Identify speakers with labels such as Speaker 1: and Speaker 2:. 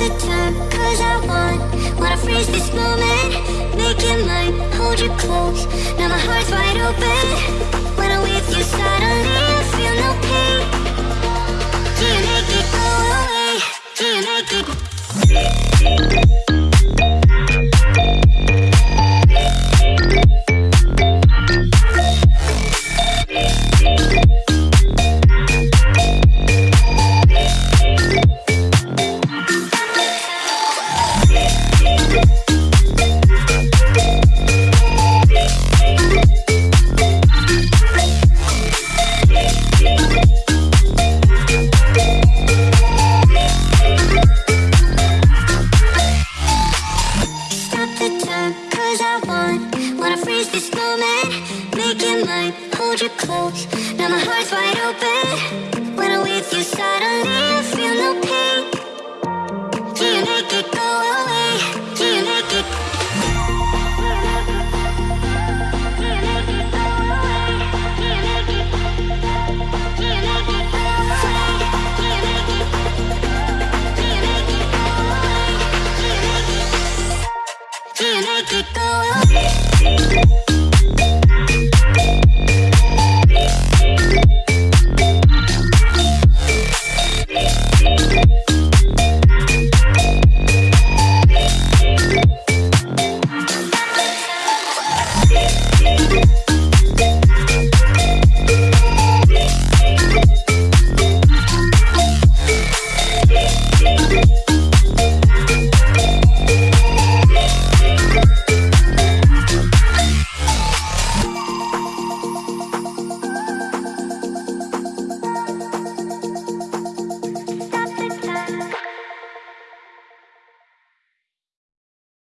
Speaker 1: the time Cause I want Wanna freeze this moment Make it mine Hold you close. Now my heart's wide open Wanna freeze this moment. Make it mine, hold you close Now my heart's wide open. When I'm with you suddenly